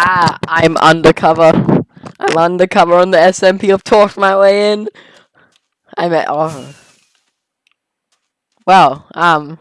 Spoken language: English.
Haha, I'm undercover. I'm undercover on the SMP. I've talked my way in. I'm at. Oh. Well, um.